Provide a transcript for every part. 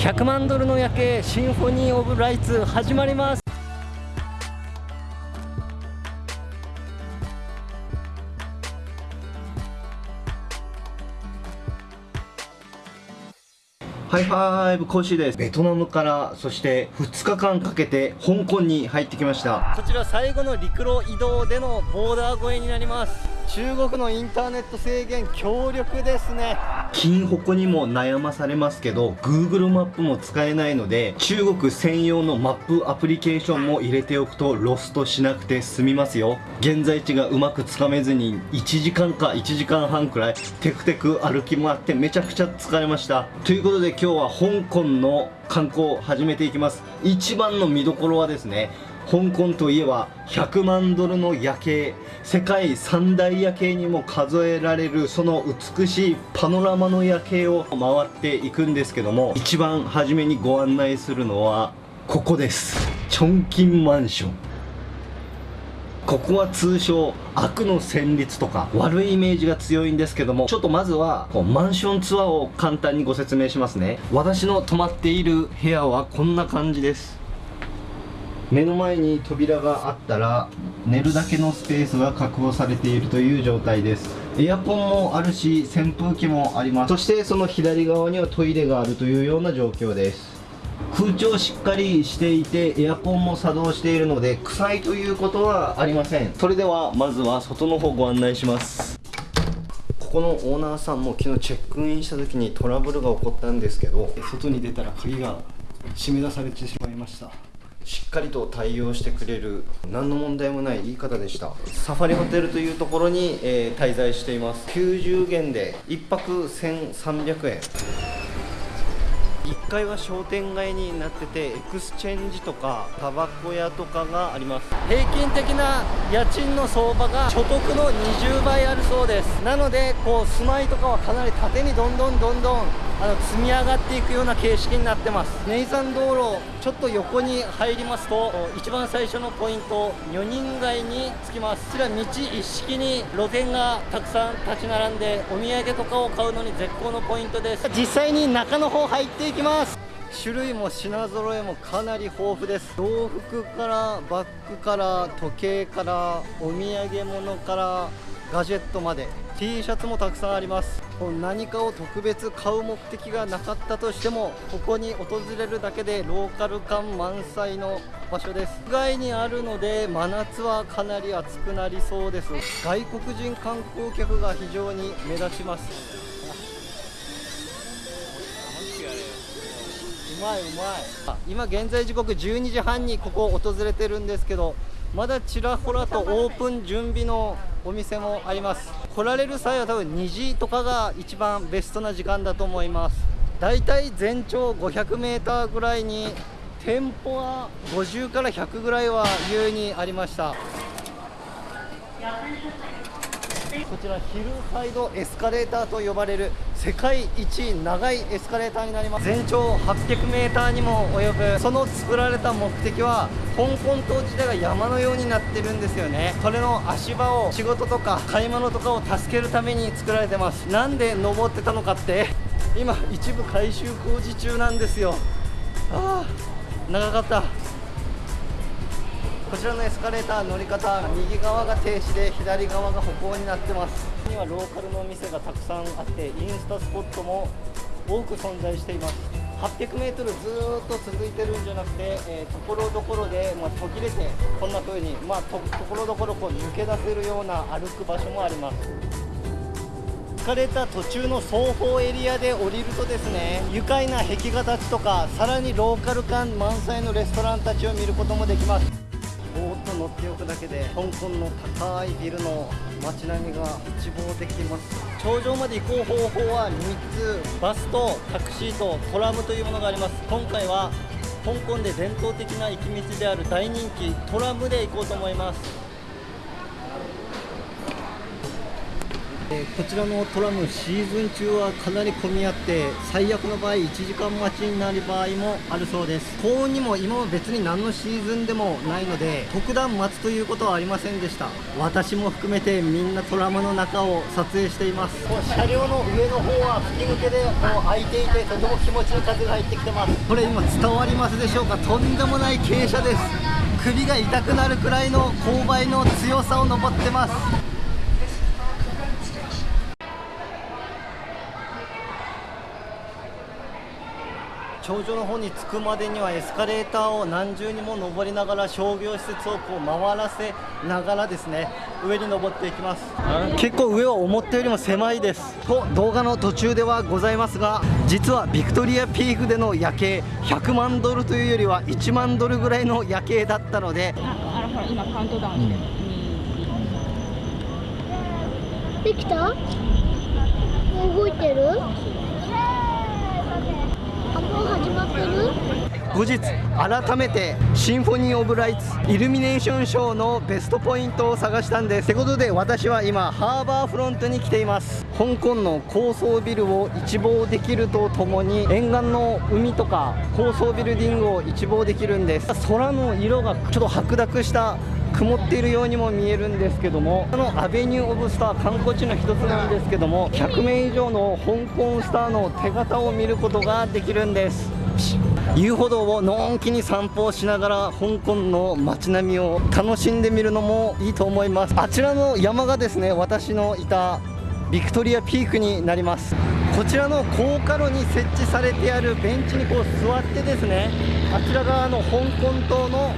100万ドルの夜景 Symphony of Lights 始まります。ハイファイブコーシーです。ベトナムからそして2日間かけて香港に入ってきました。こちら最後の陸路移動でのボーダー越えになります中国のインターネット制限強力ですね。金鉾にも悩まされますけど Google マップも使えないので中国専用のマップアプリケーションも入れておくとロストしなくて済みますよ。現在地がうまくつかめずに1時間か1時間半くらいテクテク歩き回ってめちゃくちゃ疲れました。ということで今日は香港の観光を始めていきます。一番の見どころはですね香港といえば100万ドルの夜景世界三大夜景にも数えられるその美しいパノラマの夜景を回っていくんですけども一番初めにご案内するのはここです。チョンキンマンション。ここは通称悪の旋律とか悪いイメージが強いんですけどもちょっとまずはこうマンションツアーを簡単にご説明しますね。私の泊まっている部屋はこんな感じです。目の前に扉があったら寝るだけのスペースが確保されているという状態です。エアコンもあるし扇風機もあります。そしてその左側にはトイレがあるというような状況です。空調しっかりしていてエアコンも作動しているので臭いということはありません。それではまずは外の方ご案内します。ここのオーナーさんも昨日チェックインした時にトラブルが起こったんですけど外に出たら鍵が締め出されてしまいました。しっかりと対応してくれる何の問題もない言い方でした。サファリホテルというところに、えー、滞在しています。90元で1泊1300円。1階は商店街になっててエクスチェンジとかタバコ屋とかがあります。平均的な家賃の相場が所得の20倍あるそうです。なのでこう住まいとかはかなり縦にどんどんどんどんあの積み上がっていくような形式になってます。ネイサン道路ちょっと横に入りますと一番最初のポイント女人街に着きます。こちら道一式に露店がたくさん立ち並んでお土産とかを買うのに絶好のポイントです。実際に中の方入っていきます。種類も品揃えもかなり豊富です。洋服からバッグから時計からお土産物からガジェットまで T シャツもたくさんあります。何かを特別買う目的がなかったとしてもここに訪れるだけでローカル感満載の場所です。屋外にあるので真夏はかなり暑くなりそうです。外国人観光客が非常に目立ちます。まいうまい。今現在時刻12時半にここを訪れてるんですけどまだちらほらとオープン準備のお店もあります。来られる際は多分2時とかが一番ベストな時間だと思います。だいたい全長 500m ぐらいに店舗は50から100ぐらいは優にありました。こちらヒルサイドエスカレーターと呼ばれる世界一長いエスカレーターになります。全長 800m にも及ぶその作られた目的は香港島自体が山のようになってるんですよね。それの足場を仕事とか買い物とかを助けるために作られてます。なんで登ってたのかって今一部改修工事中なんですよ。ああ長かった。こちらのエスカレーター乗り方右側が停止で左側が歩行になってます。にはローカルのお店がたくさんあってインスタスポットも多く存在しています。800m ずっと続いてるんじゃなくて、えー、ところどころで、まあ、途切れてこんな風にまあところどころこう抜け出せるような歩く場所もあります。疲れた途中の双方エリアで降りるとですね愉快な壁画たちとかさらにローカル感満載のレストランたちを見ることもできます。っておくだけで香港の高いビルの街並みが一望できます。頂上まで行こう方法は3つ。バスとタクシーとトラムというものがあります。今回は香港で伝統的な行き道である大人気トラムで行こうと思います。えーこちらのトラムシーズン中はかなり混み合って最悪の場合1時間待ちになる場合もあるそうです。幸運にも今は別に何のシーズンでもないので特段待つということはありませんでした。私も含めてみんなトラムの中を撮影しています。車両の上の方は吹き抜けでこう開いていてとても気持ちいい風が入ってきてます。これ今伝わりますでしょうか？とんでもない傾斜です。首が痛くなるくらいの勾配の強さを登ってます頂上の方に着くまでにはエスカレーターを何重にも登りながら商業施設をこう回らせながらですね上に登っていきます。結構上は思ったよりも狭いです。と動画の途中ではございますが実はビクトリアピークでの夜景100万ドルというよりは1万ドルぐらいの夜景だったのであらほら今カウントダウンして。る、できた？動いてる？あもう始まってる？後日改めてシンフォニー・オブ・ライツイルミネーションショーのベストポイントを探したんです。ってことで私は今ハーバーフロントに来ています。香港の高層ビルを一望できるとともに沿岸の海とか高層ビルディングを一望できるんです。空の色がちょっと白濁した曇っているようにも見えるんですけどもこのアベニュー・オブ・スター観光地の一つなんですけども100名以上の香港スターの手形を見ることができるんです。遊歩道をのんきに散歩をしながら香港の街並みを楽しんでみるのもいいと思います。あちらの山がですね私のいたビクトリアピークになります。こちらの高架路に設置されてあるベンチにこう座ってですねあちら側の香港島の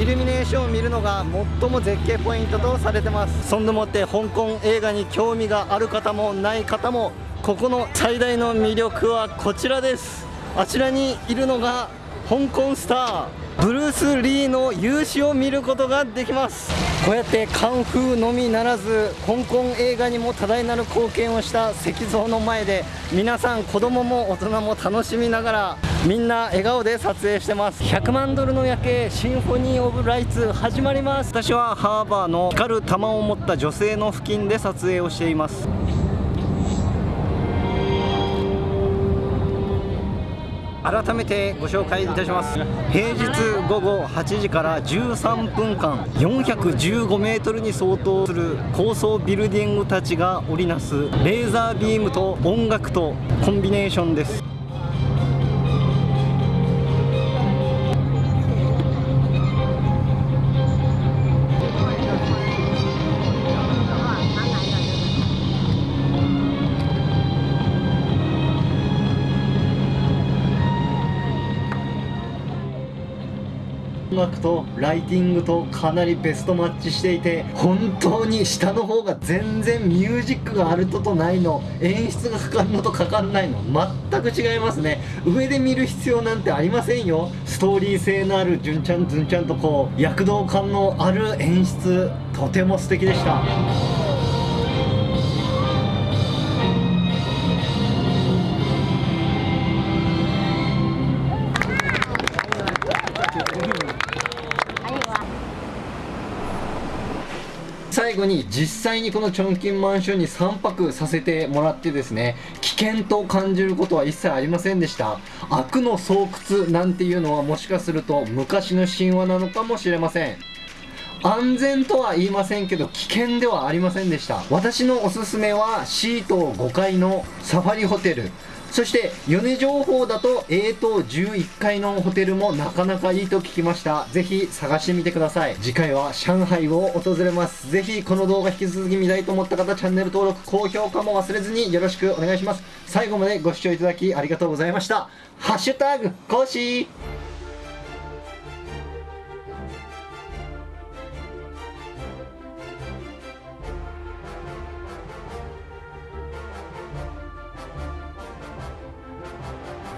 イルミネーションを見るのが最も絶景ポイントとされてます。そんでもって香港映画に興味がある方もない方もここの最大の魅力はこちらです。あちらにいるのが香港スターブルース・リーの勇姿を見ることができます。こうやってカンフーのみならず香港映画にも多大なる貢献をした石像の前で皆さん子供も大人も楽しみながらみんな笑顔で撮影してます。100万ドルの夜景シンフォニー・オブ・ライツ始まります。私はハーバーの光る玉を持った女性の付近で撮影をしています。改めてご紹介いたします。平日午後8時から13分間415メートルに相当する高層ビルディングたちが織りなすレーザービームと音楽とコンビネーションです。音楽とライティングとかなりベストマッチしていて本当に下の方が全然ミュージックがあるととないの演出がかかるのとかかんないの全く違いますね。上で見る必要なんてありませんよ。ストーリー性のある純ちゃんずんちゃんとこう躍動感のある演出とても素敵でした。最後に実際にこのチョンキンマンションに3泊させてもらってですね危険と感じることは一切ありませんでした。悪の巣窟なんていうのはもしかすると昔の神話なのかもしれません。安全とは言いませんけど危険ではありませんでした。私のおすすめはシート5階のサファリホテル。そして米情報だと A 棟11階のホテルもなかなかいいと聞きました。ぜひ探してみてください。次回は上海を訪れます。ぜひこの動画引き続き見たいと思った方チャンネル登録高評価も忘れずによろしくお願いします。最後までご視聴いただきありがとうございました。ハッシュタグコーシー。